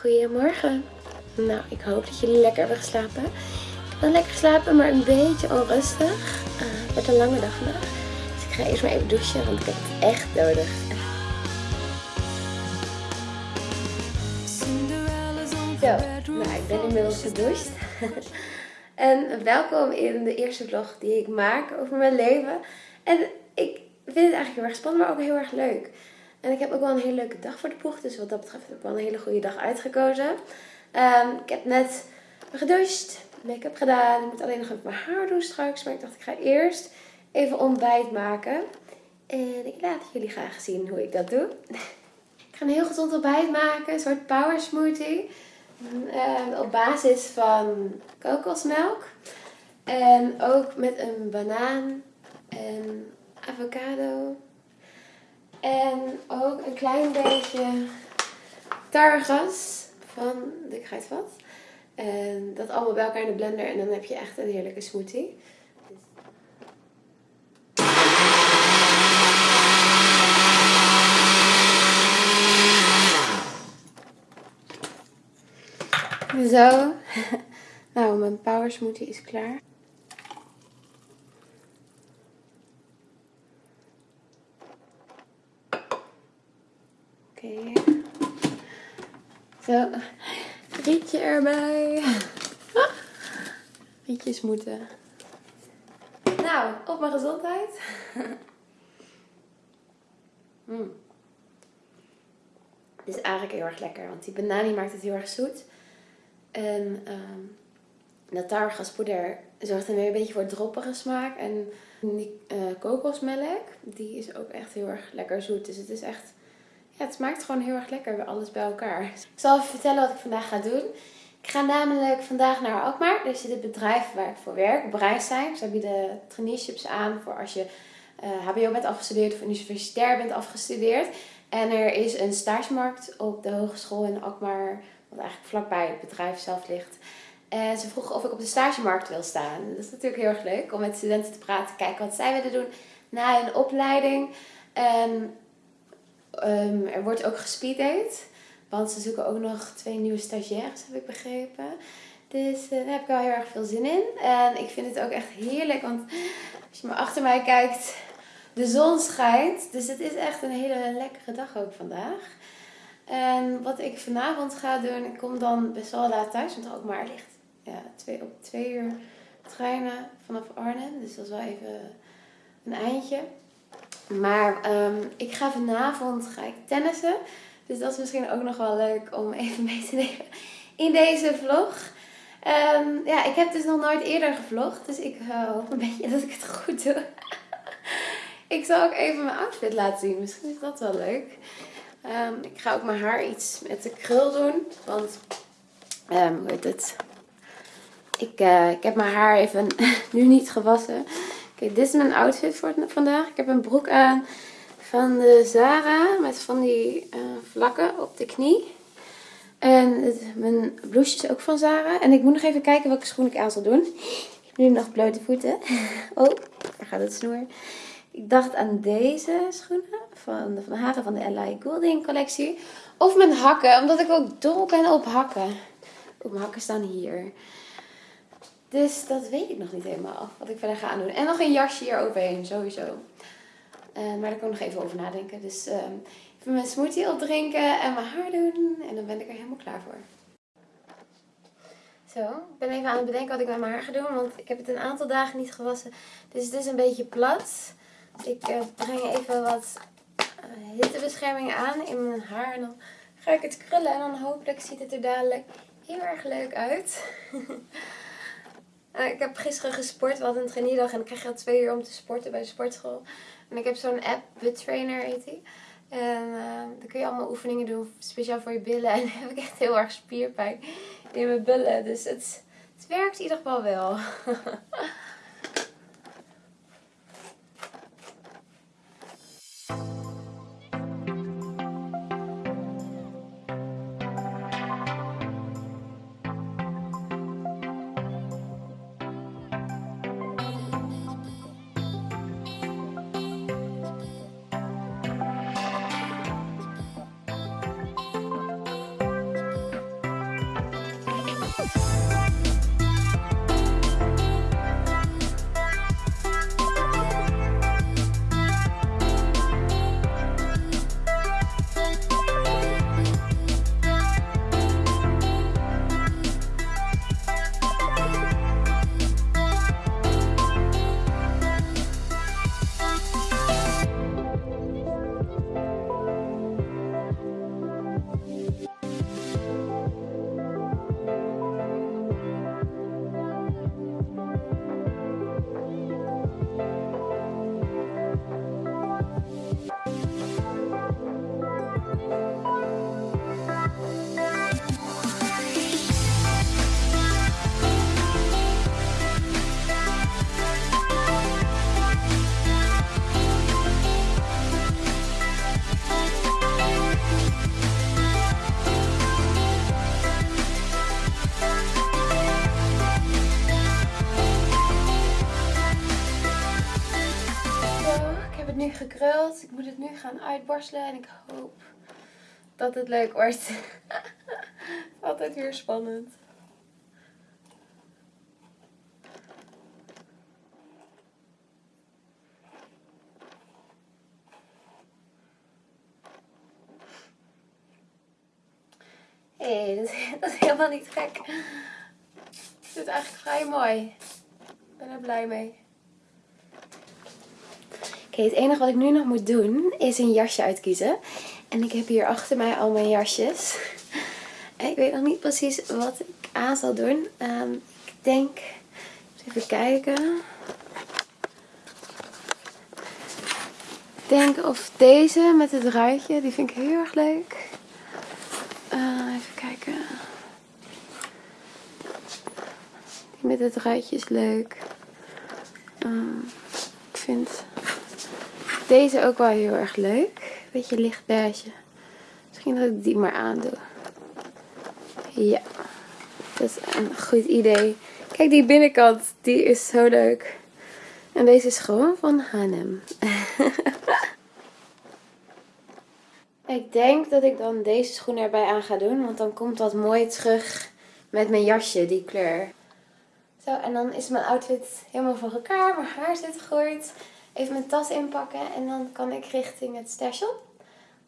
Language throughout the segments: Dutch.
Goedemorgen. Nou, ik hoop dat jullie lekker hebben geslapen. Ik heb wel lekker geslapen, maar een beetje onrustig. Uh, het wordt een lange dag vandaag. Dus ik ga eerst maar even douchen, want ik heb het echt nodig. Zo, nou, ik ben inmiddels gedoucht. en welkom in de eerste vlog die ik maak over mijn leven. En ik vind het eigenlijk heel erg spannend, maar ook heel erg leuk. En ik heb ook wel een hele leuke dag voor de ploeg. Dus wat dat betreft heb ik wel een hele goede dag uitgekozen. Um, ik heb net gedoucht, make-up gedaan. Ik moet alleen nog even mijn haar doen straks. Maar ik dacht ik ga eerst even ontbijt maken. En ik laat jullie graag zien hoe ik dat doe. Ik ga een heel gezond ontbijt maken. Een soort power smoothie. Uh, op basis van kokosmelk. En ook met een banaan en avocado en ook een klein beetje tarwegas van de kruidvat. En dat allemaal bij elkaar in de blender en dan heb je echt een heerlijke smoothie. Zo. Nou, mijn power smoothie is klaar. Oké. Zo. Rietje erbij. Rietjes moeten. Nou, op mijn gezondheid. mm. Dit is eigenlijk heel erg lekker, want die banani maakt het heel erg zoet. En um, dat tarwegaspoeder zorgt dan weer een beetje voor droppige smaak. En die uh, kokosmelk, die is ook echt heel erg lekker zoet. Dus het is echt het smaakt gewoon heel erg lekker, alles bij elkaar. Ik zal even vertellen wat ik vandaag ga doen. Ik ga namelijk vandaag naar Alkmaar. Er zit het bedrijf waar ik voor werk, Breistein. Ze bieden traineeships aan voor als je hbo bent afgestudeerd of universitair bent afgestudeerd. En er is een stagemarkt op de hogeschool in Alkmaar, wat eigenlijk vlakbij het bedrijf zelf ligt. En ze vroegen of ik op de stagemarkt wil staan. Dat is natuurlijk heel erg leuk om met studenten te praten, kijken wat zij willen doen na hun opleiding. Um, er wordt ook gespeeddate. Want ze zoeken ook nog twee nieuwe stagiaires, heb ik begrepen. Dus uh, daar heb ik wel heel erg veel zin in. En ik vind het ook echt heerlijk. Want als je maar achter mij kijkt, de zon schijnt. Dus het is echt een hele lekkere dag ook vandaag. En wat ik vanavond ga doen, ik kom dan best wel laat thuis. Want ook maar ligt ja, op twee uur treinen vanaf Arnhem. Dus dat is wel even een eindje. Maar um, ik ga vanavond ga ik tennissen. Dus dat is misschien ook nog wel leuk om even mee te nemen in deze vlog. Um, ja, ik heb dus nog nooit eerder gevlogd. Dus ik hoop een beetje dat ik het goed doe. ik zal ook even mijn outfit laten zien. Misschien is dat wel leuk. Um, ik ga ook mijn haar iets met de krul doen. Want, hoe heet het? Ik, uh, ik heb mijn haar even nu niet gewassen. Oké, dit is mijn outfit voor vandaag. Ik heb een broek aan van de Zara met van die uh, vlakken op de knie. En mijn blouseje is ook van Zara. En ik moet nog even kijken welke schoen ik aan zal doen. Ik heb nu nog blote voeten. Oh, daar gaat het snoer. Ik dacht aan deze schoenen van de Van Haren van de L.I. Goulding collectie. Of mijn hakken, omdat ik ook dol ben op hakken. Oh, mijn hakken staan hier. Dus dat weet ik nog niet helemaal. Wat ik verder ga doen. En nog een jasje hier overheen, sowieso. Uh, maar daar kan ik nog even over nadenken. Dus uh, even mijn smoothie opdrinken en mijn haar doen. En dan ben ik er helemaal klaar voor. Zo, ik ben even aan het bedenken wat ik met mijn haar ga doen. Want ik heb het een aantal dagen niet gewassen. Dus het is een beetje plat. Ik uh, breng even wat hittebescherming aan in mijn haar. En dan ga ik het krullen. En dan hopelijk ziet het er dadelijk heel erg leuk uit. Uh, ik heb gisteren gesport. We hadden een traineedag en dan krijg al twee uur om te sporten bij de sportschool. En ik heb zo'n app, Butt Trainer heet die. En uh, dan kun je allemaal oefeningen doen, speciaal voor je billen. En dan heb ik echt heel erg spierpijn in mijn billen. Dus het, het werkt in ieder geval wel. Ik moet het nu gaan uitborstelen en ik hoop dat het leuk wordt. Altijd weer spannend. Hé, hey, dat, dat, is helemaal niet gek. Het is eigenlijk vrij mooi. Ik ben er blij mee. Het enige wat ik nu nog moet doen is een jasje uitkiezen. En ik heb hier achter mij al mijn jasjes. Ik weet nog niet precies wat ik aan zal doen. Um, ik denk, even kijken. Ik denk of deze met het ruitje, die vind ik heel erg leuk. Uh, even kijken. Die met het ruitje is leuk. Uh, ik vind deze ook wel heel erg leuk. Beetje licht beige. Misschien dat ik die maar aandoe. Ja, dat is een goed idee. Kijk, die binnenkant, die is zo leuk. En deze is gewoon van Hanem. ik denk dat ik dan deze schoen erbij aan ga doen. Want dan komt dat mooi terug met mijn jasje, die kleur. Zo, en dan is mijn outfit helemaal voor elkaar. Mijn haar zit goed. Even mijn tas inpakken. En dan kan ik richting het station.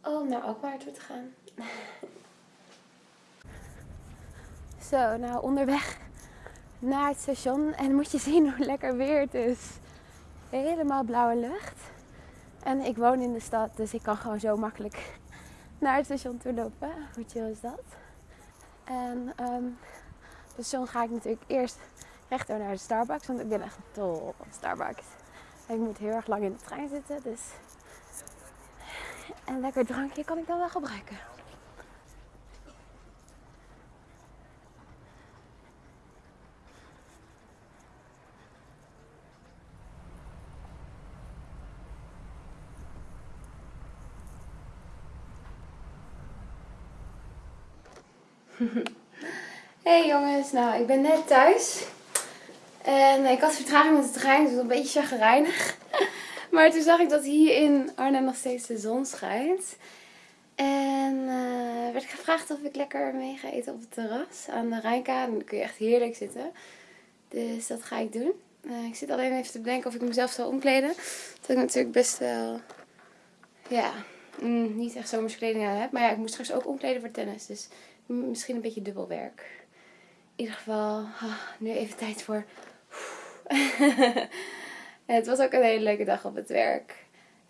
Om naar Alkmaar toe te gaan. Zo, nou onderweg naar het station. En moet je zien hoe lekker weer het is. Helemaal blauwe lucht. En ik woon in de stad, dus ik kan gewoon zo makkelijk naar het station toe lopen. Hoe chill is dat? En um, het station ga ik natuurlijk eerst rechtdoor naar de Starbucks. Want ik ben echt dol op Starbucks. Ik moet heel erg lang in de trein zitten. Dus een lekker drankje kan ik dan wel gebruiken. Hey jongens, nou ik ben net thuis. En ik had vertraging met de trein, dus een beetje chagrijnig. Maar toen zag ik dat hier in Arnhem nog steeds de zon schijnt. En uh, werd ik gevraagd of ik lekker mee ga eten op het terras aan de Rijnkade. dan kun je echt heerlijk zitten. Dus dat ga ik doen. Uh, ik zit alleen even te bedenken of ik mezelf zal omkleden. Dat ik natuurlijk best wel, ja, mm, niet echt zomerskleding aan heb. Maar ja, ik moest straks ook omkleden voor tennis. Dus misschien een beetje dubbel werk. In ieder geval, nu even tijd voor... het was ook een hele leuke dag op het werk.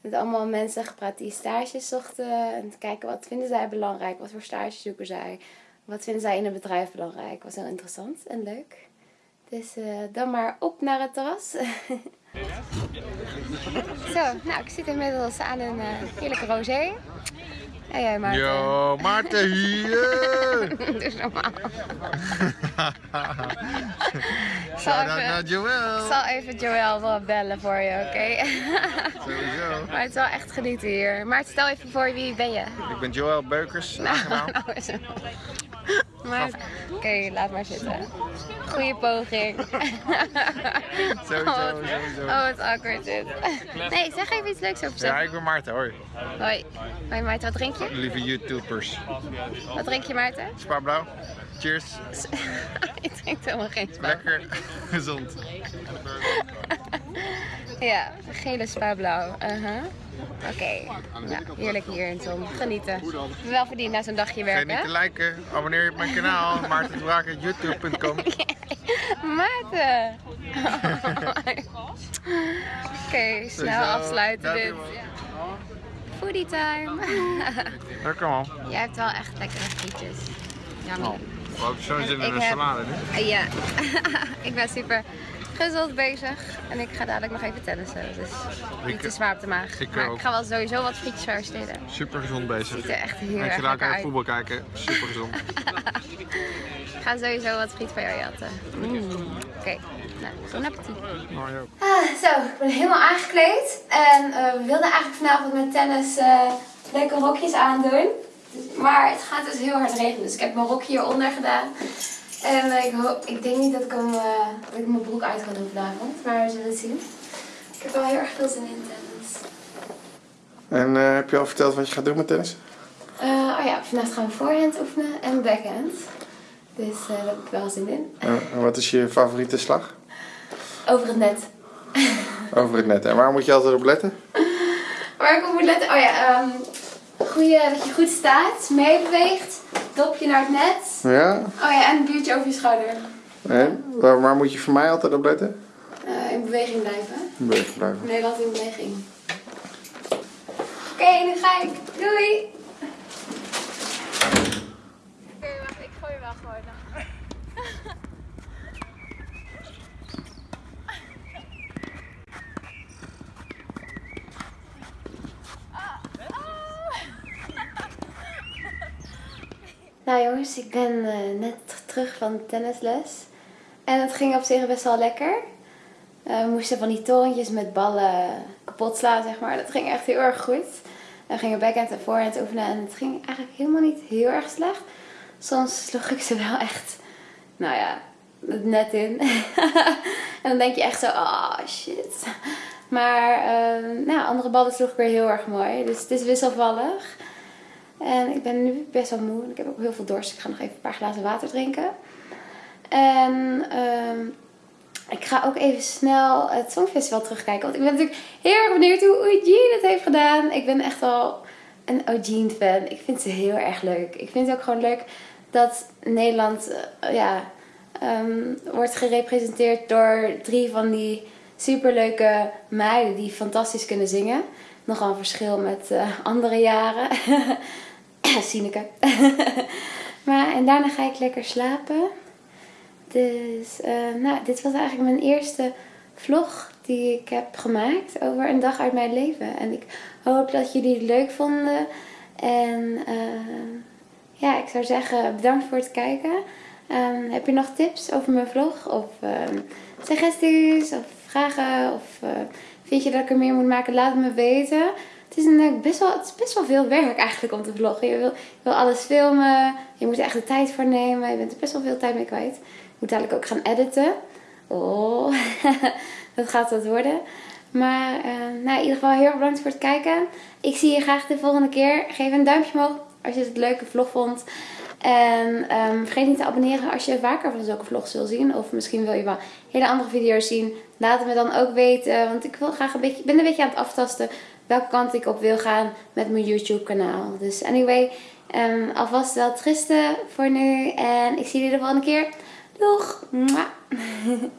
Met allemaal mensen gepraat die stages zochten. En te kijken wat vinden zij belangrijk. Wat voor stages zoeken zij. Wat vinden zij in een bedrijf belangrijk. Was heel interessant en leuk. Dus uh, dan maar op naar het terras. Zo, nou ik zit inmiddels aan een uh, heerlijke rosé. Jij Maarten? Yo, Maarten hier! Is normaal. Shout out naar Joël. Ik zal even Joël wel bellen voor je, oké? Okay? Sowieso. Maar het is wel echt genieten hier. Maar stel even voor, wie ben je? Ik ben Joël Beukers, nou. Nou. Maar, oké, okay, laat maar zitten. Goeie poging. sowieso, oh, sowieso. Oh, wat awkward dit. Nee, zeg even iets leuks over Ja, ik ben Maarten, hoi. Hoi. Hoi Maarten, wat drink je? Lieve YouTubers. Wat drink je Maarten? Spa blauw. Cheers. ik drink helemaal geen spa. Lekker gezond. Ja, gele spa blauw. Uh -huh. Oké, okay. heerlijk hier in zon. Genieten. Wel verdiend na zo'n dagje werken. Vergeet niet te liken, abonneer je op mijn kanaal, maartenbraak.youtube.com Maarten! Oké, okay, snel afsluiten dit. Foodie time. Ja, kom op. Jij hebt wel echt lekkere frietjes. Yummy. Oh, hebben zo'n zin in een salade nu. Ja, ik ben super gezond bezig. En ik ga dadelijk nog even tennissen. Dus niet te zwaar op de maag. Ik, maar ik ga wel sowieso wat frietjes versteden. Super gezond bezig. Ziet er echt heel erg lekker uit. voetbal kijken. Super gezond. ik ga sowieso wat friet van jou jatten. Mm. Oké, okay. nou, bon appetit. Ah, zo, ik ben helemaal aangekleed. En uh, we wilden eigenlijk vanavond met tennis uh, leuke rokjes aandoen. Maar het gaat dus heel hard regenen. Dus ik heb mijn rokje hieronder gedaan. En ik, hoop, ik denk niet dat ik, hem, uh, dat ik mijn broek uit ga doen vanavond. Maar we zullen het zien. Ik heb wel heel erg veel zin in tennis. En eh, heb je al verteld wat je gaat doen met tennis? Eh, oh ja, vandaag gaan we voorhand oefenen en backhand. Dus eh, daar heb ik wel zin in. En wat is je favoriete slag? Over het net. Over het net. En waar moet je altijd op letten? Waar ik op moet letten? Oh ja, ehm goeie, dat je goed staat, meebeweegt, dopje naar het net. Ja? Oh ja, en een biertje over je schouder. En waar, waar moet je voor mij altijd op letten? Eh, in beweging blijven. Beweging blijven. Nederland in beweging. Oké, nu ga ik. Doei! Oké, wacht, ik gooi wel gewoon. Nou jongens, ik ben eh, net terug van tennisles. En het ging op zich best wel lekker. Eh, we moesten van die torentjes met ballen kapot slaan, zeg maar. Dat ging echt heel erg goed. En we gingen backhand en voorhand oefenen en het ging eigenlijk helemaal niet heel erg slecht. Soms sloeg ik ze wel echt, nou ja, net in. en dan denk je echt zo, ah shit. Maar eh, nou, andere ballen sloeg ik weer heel erg mooi. Dus het is wisselvallig. En ik ben nu best wel moe. en Ik heb ook heel veel dorst. Ik ga nog even een paar glazen water drinken. En ehm, ik ga ook even snel het Songfestival terugkijken. Want ik ben natuurlijk heel erg benieuwd hoe Eugene het heeft gedaan. Ik ben echt wel een Eugene fan. Ik vind ze heel erg leuk. Ik vind het ook gewoon leuk dat Nederland eh, ja, ehm, wordt gerepresenteerd door drie van die superleuke meiden die fantastisch kunnen zingen. Nogal een verschil met eh, andere jaren. Sineke. maar en daarna ga ik lekker slapen. Dus eh, nou, dit was eigenlijk mijn eerste vlog die ik heb gemaakt over een dag uit mijn leven. En ik hoop dat jullie het leuk vonden. En eh, ja, ik zou zeggen bedankt voor het kijken. Ehm, heb je nog tips over mijn vlog? Of ehm, suggesties? Of vragen? Of eh, vind je dat ik er meer moet maken? Laat het me weten. Het is, eh, best wel, het best wel veel werk eigenlijk om te vloggen. Je wil, je wil alles filmen. Je moet er echt de tijd voor nemen. Je bent er best wel veel tijd mee kwijt. Ik moet dadelijk ook gaan editen. Oh, dat gaat wat worden. Maar eh, nou, in ieder geval heel erg bedankt voor het kijken. Ik zie je graag de volgende keer. Geef een duimpje omhoog als je het een leuke vlog vond. En ehm, vergeet niet te abonneren als je vaker van zulke vlogs wil zien. Of misschien wil je wel hele andere video's zien. Laat het me dan ook weten. Want ik wil graag een beetje, ben een beetje aan het aftasten welke kant ik op wil gaan met mijn YouTube kanaal. Dus anyway, ehm, alvast wel tristen voor nu. En ik zie jullie de volgende keer. Doeg!